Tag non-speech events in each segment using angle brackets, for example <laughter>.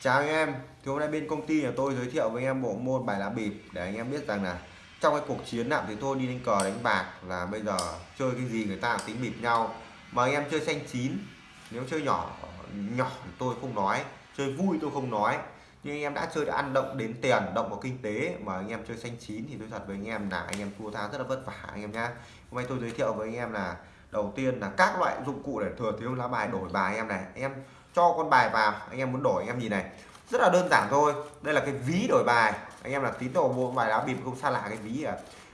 Chào anh em, thì hôm nay bên công ty nhà tôi giới thiệu với anh em bộ môn bài lá bịp để anh em biết rằng là trong cái cuộc chiến nào thì tôi đi đánh cờ đánh bạc là bây giờ chơi cái gì người ta tính bịp nhau mà anh em chơi xanh chín nếu chơi nhỏ nhỏ thì tôi không nói chơi vui tôi không nói nhưng anh em đã chơi đã ăn động đến tiền động vào kinh tế mà anh em chơi xanh chín thì tôi thật với anh em là anh em thua tha rất là vất vả anh em nhá hôm nay tôi giới thiệu với anh em là đầu tiên là các loại dụng cụ để thừa thiếu lá bài đổi bài anh em này anh em cho con bài vào. Anh em muốn đổi, anh em nhìn này. Rất là đơn giản thôi. Đây là cái ví đổi bài. Anh em là tín đồ mua bài đá bịp không xa lạ cái ví à.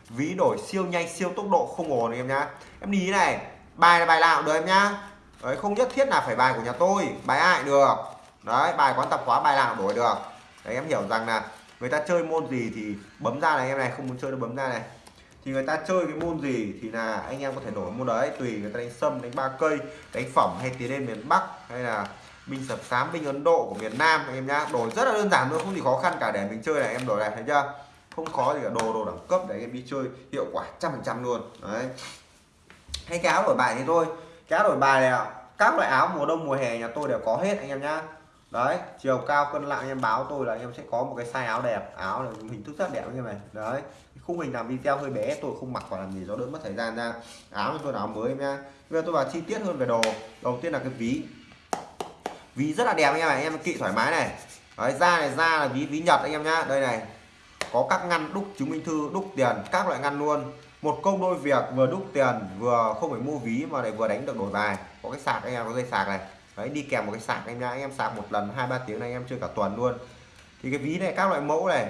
Ví đổi siêu nhanh, siêu tốc độ, không ổn anh em nhá. Em đi này, bài là bài nào được em nhá. Đấy, không nhất thiết là phải bài của nhà tôi, bài ai được. Đấy, bài quán tập khóa bài nào đổi được. Đấy, em hiểu rằng là người ta chơi môn gì thì bấm ra này, em này không muốn chơi nó bấm ra này. Thì người ta chơi cái môn gì thì là anh em có thể đổi môn đấy, tùy người ta đánh sâm, đánh ba cây, đánh phẩm hay tiến lên miền Bắc hay là binh sập sám binh Ấn Độ của miền Nam anh em nhá. Đổi rất là đơn giản thôi, không gì khó khăn cả. Để mình chơi này, em đổi này thấy chưa? Không khó gì cả. Đồ đồ đẳng cấp để anh em đi chơi hiệu quả trăm phần trăm luôn. Đấy. Hay cái áo đổi bài thì thôi. Cái áo đổi bài này các loại áo mùa đông, mùa hè nhà tôi đều có hết anh em nhá. Đấy, chiều cao, cân nặng, anh em báo tôi là anh em sẽ có một cái size áo đẹp. Áo này hình thức rất đẹp anh em này. Đấy. Khung hình làm video hơi bé, tôi không mặc vào làm gì cho đỡ mất thời gian ra. Áo tôi áo mới em nha bây giờ tôi vào chi tiết hơn về đồ. Đầu tiên là cái ví ví rất là đẹp anh em này anh em kỵ thoải mái này. Đấy da này da là ví ví nhật anh em nhá. Đây này có các ngăn đúc chứng minh thư đúc tiền các loại ngăn luôn. Một công đôi việc vừa đúc tiền vừa không phải mua ví mà lại vừa đánh được đổi bài. Có cái sạc anh em có dây sạc này. Đấy đi kèm một cái sạc anh em anh em sạc một lần hai ba tiếng này anh em chơi cả tuần luôn. Thì cái ví này các loại mẫu này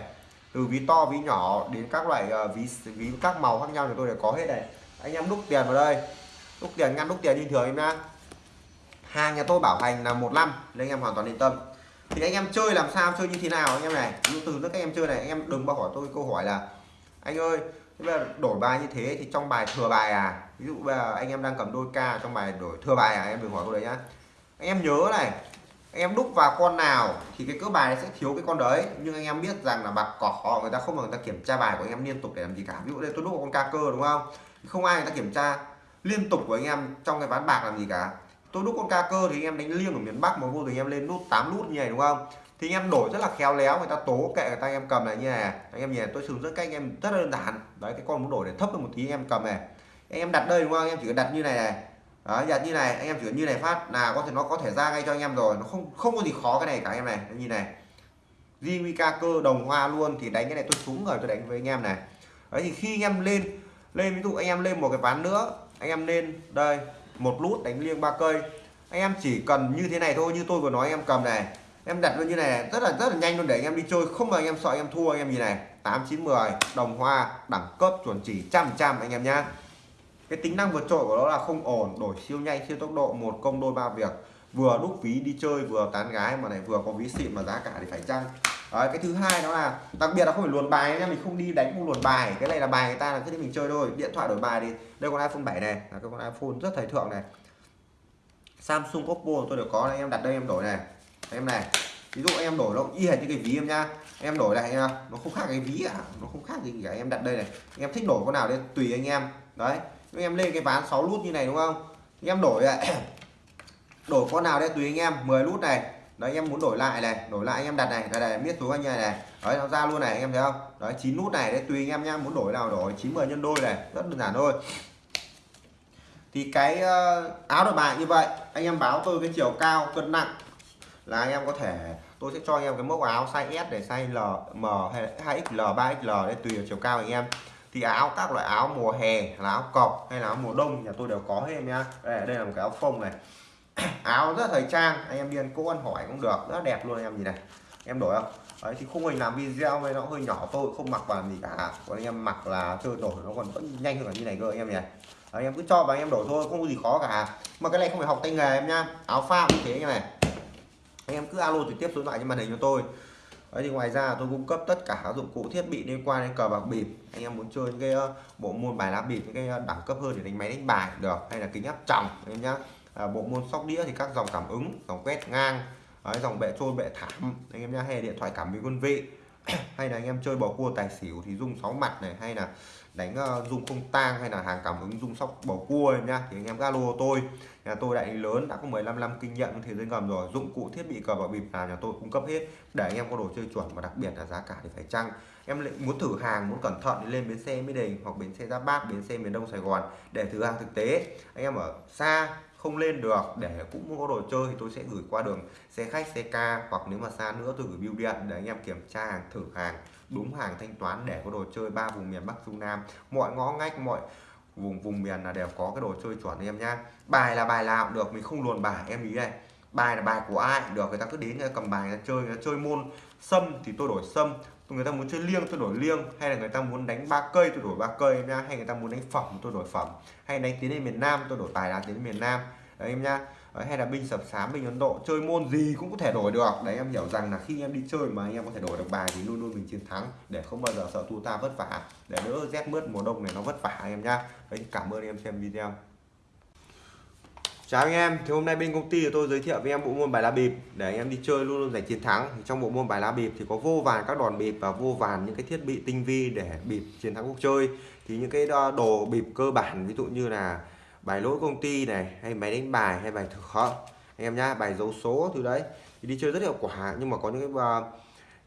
từ ví to ví nhỏ đến các loại uh, ví ví các màu khác nhau thì tôi đều có hết này. Anh em đúc tiền vào đây. Đúc tiền ngăn đúc tiền như thường em nhá hàng nhà tôi bảo hành là một năm nên anh em hoàn toàn yên tâm thì anh em chơi làm sao chơi như thế nào anh em này ví từ nước các em chơi này anh em đừng bao hỏi tôi câu hỏi là anh ơi bây giờ đổi bài như thế thì trong bài thừa bài à ví dụ bây giờ anh em đang cầm đôi ca trong bài đổi thừa bài à em đừng hỏi câu đấy nhá anh em nhớ này anh em đúc vào con nào thì cái cỡ bài sẽ thiếu cái con đấy nhưng anh em biết rằng là bạc cỏ người ta không người ta kiểm tra bài của anh em liên tục để làm gì cả ví dụ đây tôi đúc vào con ca cơ đúng không không ai người ta kiểm tra liên tục của anh em trong cái ván bạc làm gì cả tôi đúc con ca cơ thì anh em đánh liêng ở miền Bắc mà vô tình em lên nút 8 nút như này đúng không thì anh em đổi rất là khéo léo người ta tố kệ người ta anh em cầm này như này anh em nhìn tôi sử dụng rất cách anh em rất là đơn giản đấy cái con muốn đổi để thấp hơn một tí anh em cầm này anh em đặt đây đúng không anh em chỉ cần đặt như này này đó đặt như này anh em chỉ cần như này phát là có thể nó có thể ra ngay cho anh em rồi nó không không có gì khó cái này cả anh em này như này JVK cơ đồng hoa luôn thì đánh cái này tôi xuống rồi tôi đánh với anh em này đấy thì khi anh em lên lên ví dụ anh em lên một cái ván nữa anh em lên đây một lút đánh liêng ba cây. Anh em chỉ cần như thế này thôi, như tôi vừa nói, anh em cầm này. Em đặt luôn như này, rất là rất là nhanh luôn để anh em đi chơi. Không mà anh em sợ anh em thua, anh em gì này. Tám, chín, mười, đồng hoa, đẳng cấp, chuẩn chỉ trăm trăm, anh em nhá. Cái tính năng vượt trội của nó là không ổn, đổi siêu nhanh, siêu tốc độ, một công đôi ba việc. Vừa đúc ví đi chơi, vừa tán gái mà này vừa có ví xịn mà giá cả thì phải chăng? Đấy, cái thứ hai đó là đặc biệt là không phải luồn bài nha mình không đi đánh không luồn bài. Cái này là bài người ta là cứ đi mình chơi thôi. Điện thoại đổi bài thì đây con iPhone 7 này. Là cái con iPhone rất thời thượng này. Samsung Oppo tôi đều có này, em đặt đây em đổi này. Em này. Ví dụ em đổi nó y hệt như cái ví em nha. Em đổi này nó không khác cái ví à nó không khác gì cả. Em đặt đây này. Em thích đổi con nào đây tùy anh em. Đấy. Em lên cái ván 6 nút như này đúng không? Em đổi <coughs> đổi con nào đây tùy anh em. 10 nút này đấy em muốn đổi lại này đổi lại anh em đặt này đây này biết số anh em này đấy nó ra luôn này anh em thấy không? Đấy chín nút này đấy tùy anh em nhá muốn đổi nào đổi 90 nhân đôi này rất đơn giản thôi. Thì cái ờ, áo đổi bài như vậy anh em báo tôi cái chiều cao cân nặng là anh em có thể tôi sẽ cho anh em cái mẫu áo size S để size L, M hay 2XL, 3XL để tùy vào chiều cao anh em. Thì áo các loại áo mùa hè là áo cọc hay là áo mùa đông nhà tôi đều có hết em nhá. Đây, đây là một cái áo phông này. <coughs> áo rất thời trang, anh em đi ăn cô ăn hỏi cũng được, rất đẹp luôn anh em gì này. Em đổi không? Đấy, thì khung hình làm video này nó hơi nhỏ, tôi không mặc vào làm gì cả. Còn anh em mặc là chơi đổi nó còn vẫn nhanh hơn cả như này cơ anh em nhỉ? Anh em cứ cho và anh em đổi thôi không có gì khó cả. Mà cái này không phải học tay nghề em nhá, áo pha như thế như này. Anh em cứ alo trực tiếp số điện thoại trên màn hình cho tôi. Đấy, thì ngoài ra tôi cung cấp tất cả các dụng cụ thiết bị liên quan đến cờ bạc bịp. Anh em muốn chơi những cái ờ, bộ môn bài lá bịp, những cái ờ, đẳng cấp hơn để đánh máy đánh bài được, hay là kính áp tròng, anh em nhá à, bộ môn sóc đĩa thì các dòng cảm ứng dòng quét ngang Đấy, dòng bệ trôi bệ thảm. Anh em nhá hay điện thoại cảm biến quân vị. <clears throat> Hay là anh em chơi bầu cua tài xỉu thì dùng sáu mặt này hay là đánh uh, không tang hay là hàng cảm ứng dùng sóc bầu cua em nhá thì anh em galo tôi. Nhà tôi đại lý lớn đã có 15 năm kinh nghiệm thế giới ngầm rồi dụng cụ thiết bị cờ bạc bịp là nhà tôi cung cấp hết. Để anh em có đồ chơi chuẩn và đặc biệt là giá cả thì phải chăng? Em muốn thử hàng muốn cẩn thận thì lên bến xe Mỹ Đình hoặc bến xe Giáp Bát bến xe miền Đông Sài Gòn để thử hàng thực tế. Anh em ở xa không lên được, để cũng có đồ chơi thì tôi sẽ gửi qua đường xe khách, xe ca, hoặc nếu mà xa nữa tôi gửi bưu điện. Để anh em kiểm tra hàng, thử hàng, đúng hàng thanh toán để có đồ chơi ba vùng miền Bắc, Trung Nam. Mọi ngõ ngách, mọi vùng vùng miền là đều có cái đồ chơi chuẩn em nhá. Bài là bài nào cũng được, mình không luồn bài, em ý này bài là bài của ai được, người ta cứ đến người ta cầm bài, người ta chơi, người ta chơi môn. Sâm thì tôi đổi sâm người ta muốn chơi liêng tôi đổi liêng hay là người ta muốn đánh ba cây tôi đổi ba cây em nhá hay người ta muốn đánh phẩm tôi đổi phẩm hay đánh tiến lên miền Nam tôi đổi tài lá tiến lên miền Nam. Đấy em nhá đấy, hay là binh sập sám binh ấn độ chơi môn gì cũng có thể đổi được. Đấy em hiểu rằng là khi em đi chơi mà anh em có thể đổi được bài thì luôn luôn mình chiến thắng để không bao giờ sợ thua ta vất vả. Để đỡ rét mướt mùa đông này nó vất vả em nhá đấy cảm ơn em xem video. Chào anh em, thì hôm nay bên công ty của tôi giới thiệu với em bộ môn bài lá bịp. Để anh em đi chơi luôn luôn giành chiến thắng. Thì trong bộ môn bài lá bịp thì có vô vàn các đòn bịp và vô vàn những cái thiết bị tinh vi để bịp chiến thắng cuộc chơi. Thì những cái đồ bịp cơ bản ví dụ như là bài lỗi công ty này hay máy đánh bài hay bài thực khó anh em nhá bài dấu số từ đấy. Thì đi chơi rất hiệu quả nhưng mà có những cái uh,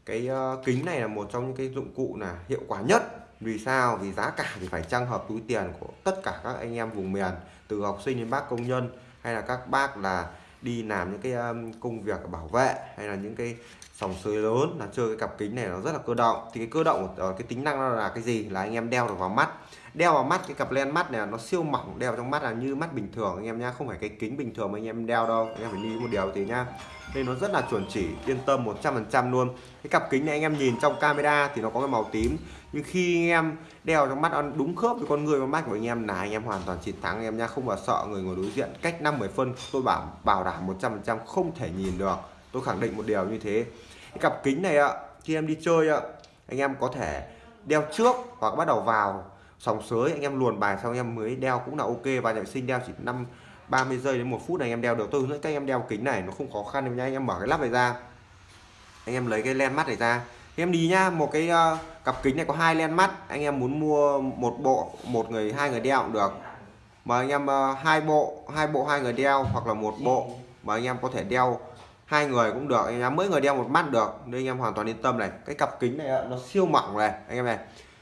cái uh, kính này là một trong những cái dụng cụ là hiệu quả nhất. Vì sao? Vì giá cả thì phải trang hợp túi tiền của tất cả các anh em vùng miền từ học sinh đến bác công nhân hay là các bác là đi làm những cái um, công việc bảo vệ hay là những cái sòng sới lớn là chơi cái cặp kính này nó rất là cơ động. Thì cái cơ động ở ờ, cái tính năng là cái gì? Là anh em đeo được vào mắt. Đeo vào mắt cái cặp len mắt này nó siêu mỏng đeo trong mắt là như mắt bình thường anh em nhá. Không phải cái kính bình thường mà anh em đeo đâu anh em phải đi một điều thì nhá. Nên nó rất là chuẩn chỉ yên tâm 100% luôn. Cái cặp kính này anh em nhìn trong camera thì nó có cái màu tím nhưng khi anh em đeo trong mắt đúng khớp với con người con mắt của anh em, là anh em hoàn toàn chiến thắng. Anh em nhá, không bao sợ người ngồi đối diện. Cách 50 phân, tôi bảo bảo đảm 100% không thể nhìn được. Tôi khẳng định một điều như thế. Cái cặp kính này ạ, khi em đi chơi ạ, anh em có thể đeo trước hoặc bắt đầu vào. Sòng sới, anh em luồn bài xong, anh em mới đeo cũng là ok. Và vệ sinh đeo chỉ 5 30 giây đến một phút này anh em đeo được. Tôi hướng dẫn các em đeo kính này, nó không khó khăn đâu nha anh em mở cái lắp này ra. Anh em lấy cái len mắt này ra thì em đi nhá một cái uh, cặp kính này có hai len mắt anh em muốn mua một bộ một người hai người đeo cũng được. Mà anh em uh, hai bộ hai bộ hai người đeo hoặc là một bộ mà anh em có thể đeo hai người cũng được. Anh em mỗi người đeo một mắt được nên anh em hoàn toàn yên tâm này. Cái cặp kính này ờ, nó siêu mỏng này anh em này.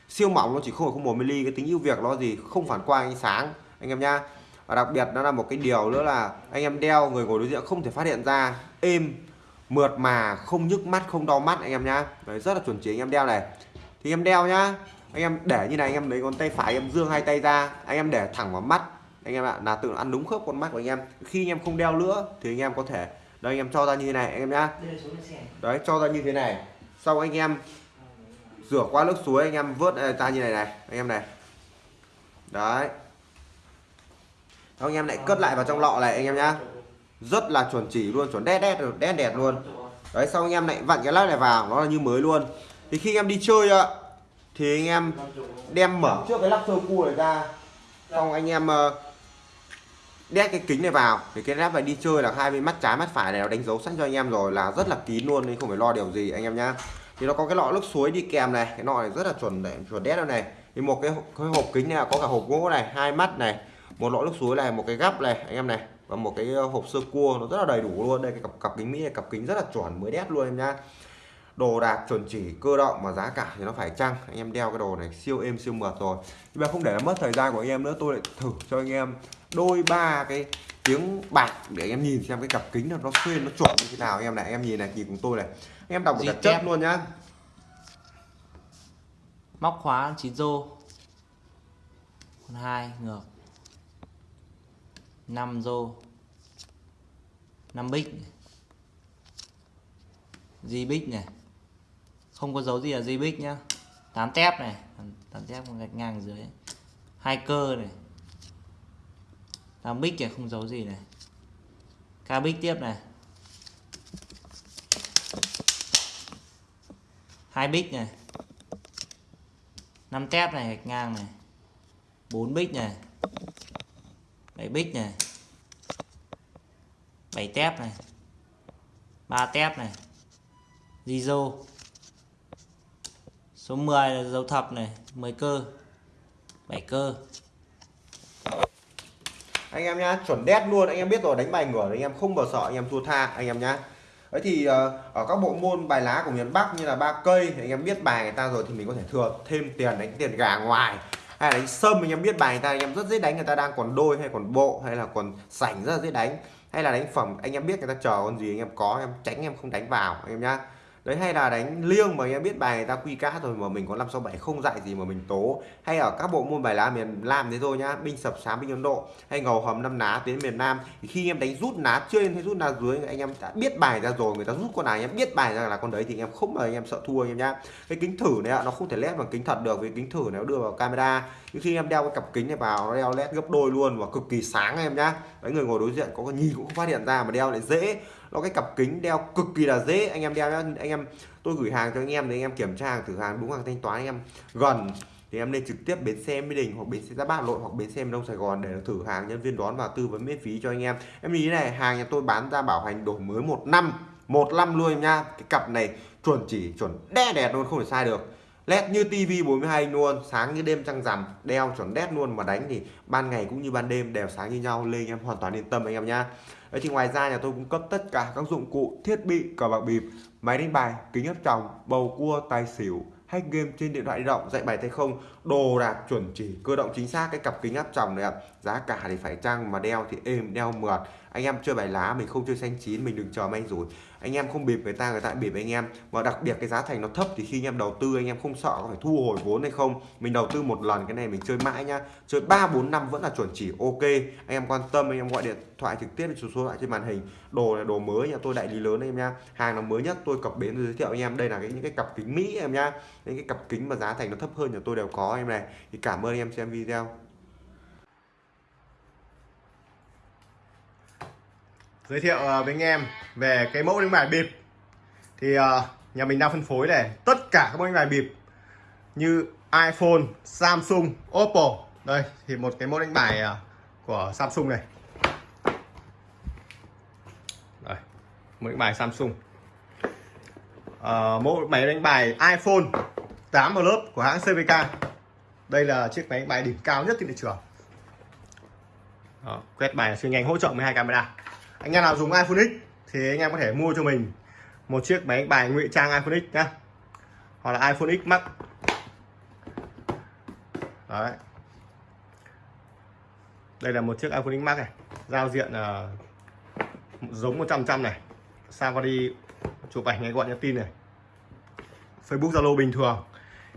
Siêu mỏng nó chỉ không không một mm cái tính ưu việt nó gì không phản quang ánh sáng anh em nhá. Và đặc biệt nó là một cái điều nữa là anh em đeo người ngồi đối diện không thể phát hiện ra êm mượt mà không nhức mắt không đau mắt anh em nhá Đấy, rất là chuẩn chỉ anh em đeo này thì em đeo nhá anh em để như này anh em lấy con tay phải em dương hai tay ra anh em để thẳng vào mắt anh em ạ là tự ăn đúng khớp con mắt của anh em khi anh em không đeo nữa thì anh em có thể đây anh em cho ra như thế này anh em nhá đấy cho ra như thế này sau anh em rửa qua nước suối anh em vớt ra như này này anh em này đấy anh em lại cất lại vào trong lọ này anh em nhá rất là chuẩn chỉ luôn chuẩn đét đét đét đẹp luôn. Đấy sau anh em lại vặn cái lát này vào nó là như mới luôn. Thì khi anh em đi chơi ạ thì anh em đem mở trước cái lắp sơ cua này ra. Xong anh em ờ, đét cái kính này vào. Thì cái lắp này đi chơi là hai bên mắt trái mắt phải này nó đánh dấu sẵn cho anh em rồi là rất là kín luôn nên không phải lo điều gì anh em nhá. Thì nó có cái lọ nước suối đi kèm này cái lọ này rất là chuẩn để chuẩn đét này. Thì một cái, cái hộp kính này có cả hộp gỗ này hai mắt này một lọ nước suối này một cái gắp này anh em này và một cái ờ, hộp sơ cua nó rất là đầy đủ luôn. Đây cái cặp cặp kính mỹ này cặp kính rất là chuẩn mới đét luôn em nhá. Đồ đạc chuẩn chỉ cơ động mà giá cả thì nó phải chăng? Anh em đeo cái đồ này siêu êm siêu mượt rồi. Nhưng mà không để mất thời gian của anh em nữa tôi lại thử cho anh em đôi ba cái tiếng bạc để anh em nhìn xem cái cặp kính nó xuyên nó chuẩn như thế nào. Anh em này anh em nhìn này nhìn cùng tôi này. Anh em đọc một đặc chất luôn nhá. Móc khóa chín rô. Hai ngược 5 rô. 5 bích di bích này. Không có dấu gì là di bích nhá. 8 tép này. 8 tép gạch ngang dưới. Hai cơ này. 8 bích này không dấu gì này. Ca bích tiếp này. Hai bích này. 5 tép này, gạch ngang này. 4 bích này. 7 bích này. 7 tép này. 3 tép này. Zizo số 10 là dấu thập này. 10 cơ. 7 cơ. Anh em nhá, chuẩn đét luôn. Anh em biết rồi, đánh bài ngửa anh em không bao sợ, anh em thua tha, anh em nhá. Ấy thì ờ, ở các bộ môn bài lá của miền Bắc như là ba cây thì anh em biết bài người ta rồi thì mình có thể thừa thêm tiền đánh tiền gà ngoài hay là đánh sâm, anh em biết bài người ta, anh em rất dễ đánh, người ta đang còn đôi hay còn bộ, hay là còn sảnh rất là dễ đánh. Hay là đánh phẩm, anh em biết người ta chờ con gì, anh em có anh em tránh, em không đánh vào, anh em nhá đấy, hay là đánh liêng mà anh em biết bài người ta quy cá rồi mà mình có 567 không dạy gì mà mình tố. Hay ở các bộ môn bài lá miền Nam thế thôi nhá, binh sập sám, binh Ấn Độ, hay ngầu hầm năm ná tiến miền Nam. Thì khi em đánh rút ná trên hay rút ná dưới, anh em đã biết bài ra rồi, người ta rút con nào anh em biết bài ra là con đấy thì anh em không mà anh em sợ thua anh em nhá. Cái kính thử này nó không thể led bằng kính thật được, vì kính thử nó đưa vào camera. Nhưng khi em đeo cái cặp kính này vào, nó đeo led gấp đôi luôn và cực kỳ sáng em nhá. Đấy, người ngồi đối diện có nhìn cũng không phát hiện ra mà đeo lại dễ nó cái cặp kính đeo cực kỳ là dễ. Anh em đeo nhá. Anh em, tôi gửi hàng cho anh em để anh em kiểm tra hàng, thử hàng, đúng hàng thanh toán anh em. Gần, thì em nên trực tiếp bến xe Mỹ Đình hoặc bến xe ra Bát Nội hoặc bến xe miền Đông Sài Gòn để thử hàng nhân viên đón và tư vấn miễn phí cho anh em. Em ý này, hàng nhà tôi bán ra bảo hành đổi mới một năm một năm luôn em nha cái cặp này chuẩn chỉ, chuẩn đe đẹp luôn, không thể sai được led như tivi 42 inch luôn, sáng như đêm trăng rằm, đeo chuẩn đét luôn mà đánh thì ban ngày cũng như ban đêm đều sáng như nhau lên em hoàn toàn yên tâm anh em nhá. Đấy thì ngoài ra nhà tôi cung cấp tất cả các dụng cụ, thiết bị, cờ bạc bịp, máy đánh bài, kính áp tròng, bầu cua, tài xỉu, hack game trên điện thoại di động, dạy bài tay không, đồ đạc chuẩn chỉ, cơ động chính xác, cái cặp kính áp tròng này ạ. Giá cả thì phải chăng mà đeo thì êm, đeo mượt. Anh em chơi bài lá mình không chơi xanh chín, mình đừng chờ may rủi anh em không bịp người ta người ta bịp anh em. Và đặc biệt cái giá thành nó thấp thì khi anh em đầu tư, anh em không sợ có phải thu hồi vốn hay không. Mình đầu tư một lần, cái này mình chơi mãi nhá. Chơi ba, bốn, năm vẫn là chuẩn chỉ, ok. Anh em quan tâm, anh em gọi điện thoại trực tiếp số số thoại trên màn hình. Đồ là đồ mới nhà tôi, đại lý lớn em nha hàng là mới nhất, tôi cập bến giới thiệu anh em. Đây là cái, những cái cặp kính mỹ em nhá. Những cái cặp kính mà giá thành nó thấp hơn nhà tôi đều có em này. Thì cảm ơn anh em xem video. Giới thiệu ờ, với anh em về cái mẫu đánh bài bịp. Thì ờ, nhà mình đang phân phối này tất cả các mẫu đánh bài bịp như iPhone, Samsung, Oppo. Đây thì một cái mẫu đánh bài ờ, của Samsung này. Đây mẫu đánh bài Samsung. À, mẫu máy đánh bài iPhone 8 lớp của hãng CVK đây là chiếc máy đánh bài đỉnh cao nhất trên thị trường. Đó, quét bài siêu nhanh hỗ trợ 12 camera anh em nào dùng iPhone X thì anh em có thể mua cho mình một chiếc máy bài ngụy trang iPhone X nhá. Hoặc là iPhone X Max. Đấy. Đây là một chiếc iPhone X Max này giao diện uh, giống 100 trăm này. Sao mà đi chụp ảnh ngay gọi nhắn tin này. Facebook Zalo bình thường.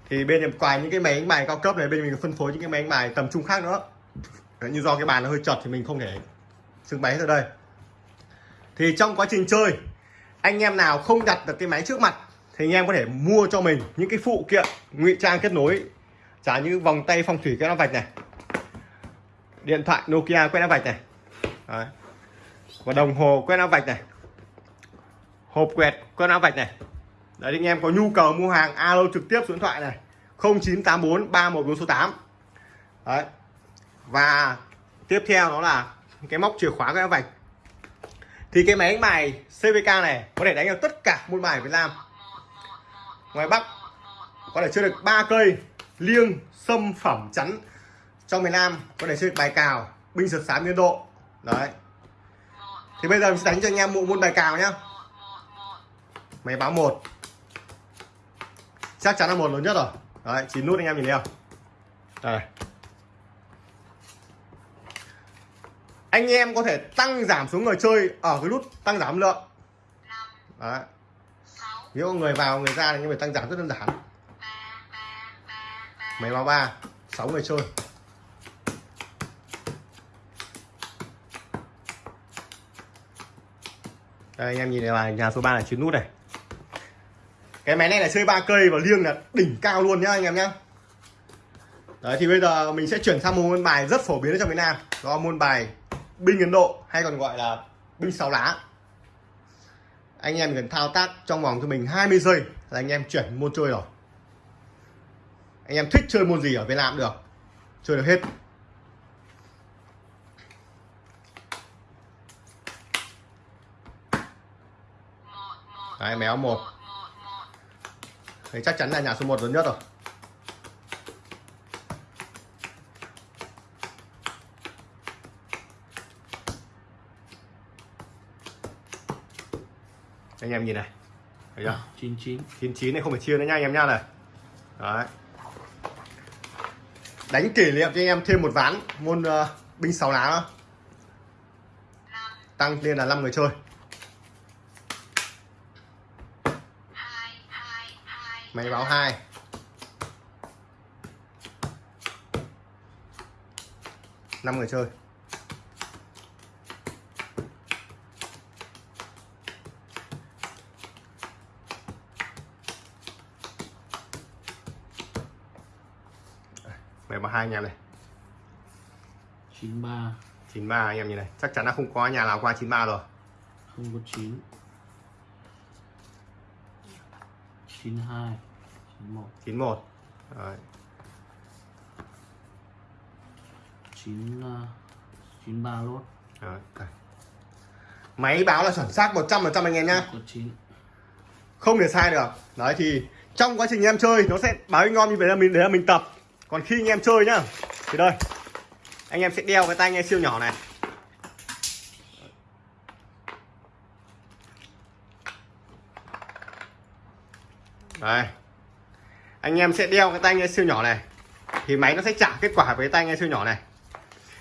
Thì bên em quài những cái máy đánh bài cao cấp này bên mình phân phối những cái máy đánh bài tầm trung khác nữa. Như do cái bàn nó hơi chật thì mình không thể trưng bày hết ở đây thì trong quá trình chơi, anh em nào không đặt được cái máy trước mặt, thì anh em có thể mua cho mình những cái phụ kiện, ngụy trang kết nối. Trả như vòng tay phong thủy quét áp vạch này, điện thoại Nokia quét áp vạch này. Đấy. và đồng hồ quét áp vạch này. Hộp quẹt quét áp vạch này. Đấy, anh em có nhu cầu mua hàng, alo trực tiếp số điện thoại này 0984 3148 đấy. Và tiếp theo đó là cái móc chìa khóa quét áp vạch thì cái máy đánh bài CVK này có thể đánh được tất cả môn bài Việt Nam. Ngoài Bắc, có thể chơi được ba cây, liêng, sâm, phẩm, chắn. Trong miền Nam, có thể chơi được bài cào, binh sượt sám biên độ. Đấy. Thì bây giờ mình sẽ đánh cho anh em bộ môn bài cào nhá. Máy báo một. Chắc chắn là một lớn nhất rồi. Đấy, chín nút anh em nhìn thấy không? Đây. Anh em có thể tăng giảm số người chơi ở cái nút tăng giảm lượng. Đấy. Nếu người vào, người ra thì anh em phải tăng giảm rất đơn giản. Máy báo ba, sáu người chơi. Đây, anh em nhìn này là nhà số 3 là chín nút này. Cái máy này là chơi ba cây và liêng là đỉnh cao luôn nhá, anh em nhá. Đấy, thì bây giờ mình sẽ chuyển sang một môn bài rất phổ biến ở trong việt Nam. Đó là môn bài binh Ấn Độ hay còn gọi là binh sáu lá. Anh em cần thao tác trong vòng cho mình 20 giây là anh em chuyển môn chơi rồi. Anh em thích chơi môn gì ở Việt Nam được chơi được hết. Đấy, méo một. Thì chắc chắn là nhà số 1 lớn nhất rồi. Anh em nhìn này. Thấy chưa? 99 99 này không phải chia nữa nha anh em nha này. Đấy. Đánh kỷ niệm cho anh em thêm một ván môn uh, binh sáu lá nữa. Tăng lên là 5 người chơi. Máy báo hai. Năm người chơi báo hai anh em này. 93 93 anh em nhìn này. Chắc chắn là không có nhà nào qua 93 rồi. Không có 9 92 91 91 Đấy. 9 uh, 93 lốt Đấy. máy báo là chuẩn xác 100% anh em nhá. Có 9 không thể sai được. Đấy thì trong quá trình em chơi nó sẽ báo ngon như vậy là mình để là mình tập còn khi anh em chơi nhá, thì đây, anh em sẽ đeo cái tai nghe siêu nhỏ này. Đây, anh em sẽ đeo cái tai nghe siêu nhỏ này, thì máy nó sẽ trả kết quả với cái tai nghe siêu nhỏ này.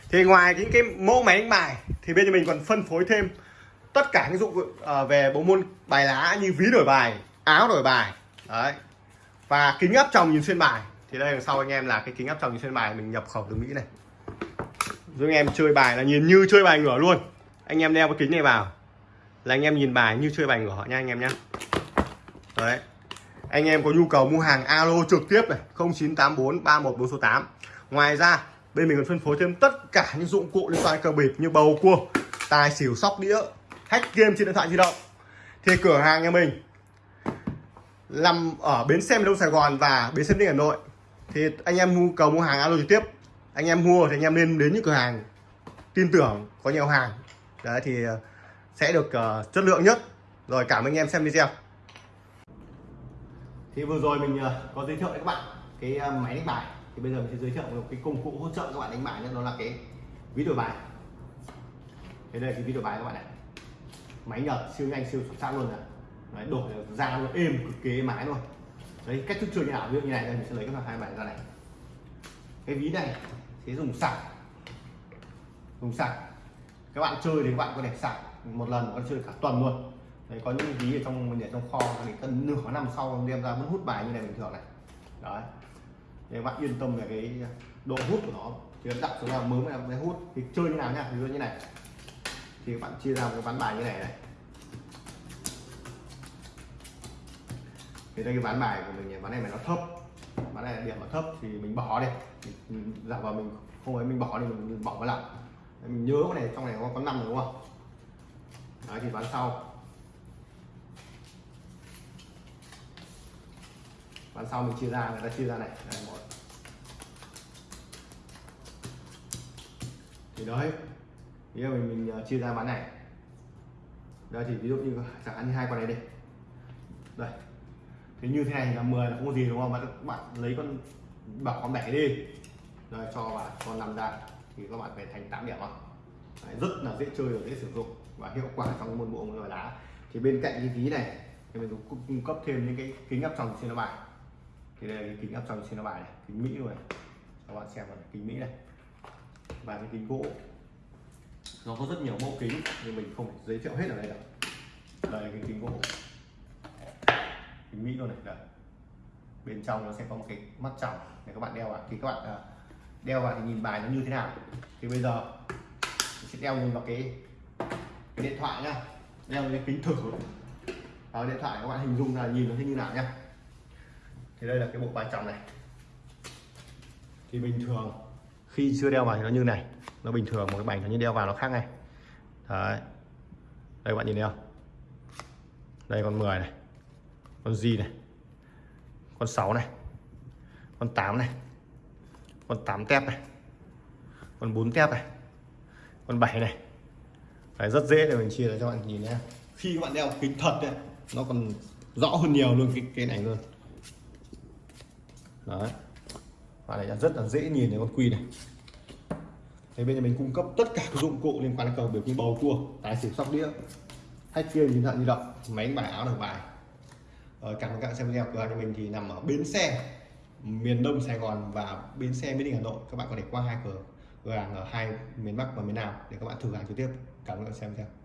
Thì ngoài những cái mẫu máy đánh bài, thì bên nhà mình còn phân phối thêm tất cả những dụng cụ ờ, về bộ môn bài lá như ví đổi bài, áo đổi bài, đấy, và kính áp tròng nhìn xuyên bài thì đây, đằng sau anh em là cái kính áp tròng trên bài, mình nhập khẩu từ mỹ này. Giúp anh em chơi bài là nhìn như chơi bài ngửa luôn. Anh em đeo cái kính này vào. Là anh em nhìn bài như chơi bài ngửa nha, anh em nhé đấy. Anh em có nhu cầu mua hàng alo trực tiếp này 0984 314 số 8 ngoài ra, bên mình còn phân phối thêm tất cả những dụng cụ liên quan cờ bịp như bầu cua, tài xỉu, sóc đĩa, hack game trên điện thoại di động. Thì cửa hàng nhà mình nằm ở bến xe miền đông sài gòn và bến xe miền Đông hà nội thì anh em mua cầu mua hàng alo trực tiếp. Anh em mua thì anh em nên đến những cửa hàng tin tưởng có nhiều hàng. Đấy thì ờ, sẽ được uh, chất lượng nhất. Rồi cảm ơn anh em xem video. Thì vừa rồi mình uh, có giới thiệu với các bạn cái uh, máy đánh bài. Thì bây giờ mình sẽ giới thiệu một cái công cụ hỗ trợ các bạn đánh bài nhé đó là cái ví đổi bài. Thế đây là cái ví đổi bài các bạn này. Máy nhật siêu nhanh siêu xuất sắc luôn này. Đấy, đổi ra nó êm cực kỳ êm ái luôn đấy, cách thức chơi như nào ví dụ như này, đây, mình sẽ lấy các hai bài ra này. Cái ví này sẽ dùng sạc. Dùng sạc. Các bạn chơi thì các bạn có thể sạc một lần, có chơi cả tuần luôn. Đấy, có những ví ở trong, mình để trong kho thì tận nửa năm sau đem ra vẫn hút bài như này bình thường này. Đấy. Để bạn yên tâm về cái độ hút của nó. Thì đặt xuống là mới là mới hút. Thì chơi như nào nhá, ví dụ như này. Thì các bạn chia ra một cái ván bài như này này. Thì đây cái ván bài của mình ván này mà nó thấp ván này điểm nó thấp thì mình bỏ đi. Mình giả vào mình không ấy mình bỏ đi mình bỏ vào lại mình nhớ cái này trong này có có năm đúng không? Đấy thì ván sau. Ván sau mình chia ra người ta chia ra này. Đây một. Thì đấy ví dụ mình, mình ờ, chia ra ván này. Đây thì ví dụ như chẳng hạn như hai con này đi. Đây thì như thế này là 10 là không có gì đúng không? Mà các bạn lấy con bảo con bảy đi. Rồi cho vào con nằm ra thì các bạn phải thành 8 điểm không Đấy, rất là dễ chơi và dễ sử dụng và hiệu quả trong môn bộ môn đá. Thì bên cạnh cái ví này thì mình cũng cung cấp thêm những cái kính áp tròng trên nó bài. Thì đây là cái kính áp tròng trên nó bài này kính mỹ rồi. Các bạn xem vào kính mỹ này. Và cái kính gỗ. Nó có rất nhiều mẫu kính nhưng mình không giới thiệu hết ở đây đâu. Đây là cái kính gỗ kính mỹ luôn này, đây. bên trong nó sẽ có một cái mắt tròng. Để các bạn đeo vào thì các bạn à, đeo vào thì nhìn bài nó như thế nào. Thì bây giờ, mình sẽ đeo nhìn vào cái cái điện thoại nhá. Đeo cái kính thử. Vào điện thoại các bạn hình dung là nhìn nó thế như nào nhá. Thì đây là cái bộ bài tròng này. Thì bình thường, khi chưa đeo vào thì nó như này. Nó bình thường, một cái bành nó như đeo vào nó khác này đấy. Đây, các bạn nhìn thấy không? Đây, con 10 này con gì này con 6 này con 8 này con 8 tép này con 4 tép này con 7 này. Đấy, rất dễ để mình chia cho bạn nhìn nhé. Khi các bạn đeo kính thật ấy, nó còn rõ hơn nhiều luôn cái cái này luôn. Đấy. Và này rất là dễ nhìn thấy con quy này. Thế bên nhà mình cung cấp tất cả các dụng cụ liên quan đến cờ biểu như bầu cua tài xỉu sóc đĩa hay game nhìn thận di động máy đánh bài áo được bài ờ, cảm ơn các bạn xem video cửa hàng nhà mình thì nằm ở bến xe miền đông sài gòn và bến xe mỹ đình hà nội. Các bạn có thể qua hai cửa cửa hàng ở hai miền bắc và miền nam để các bạn thử hàng trực tiếp. Cảm ơn các bạn xem video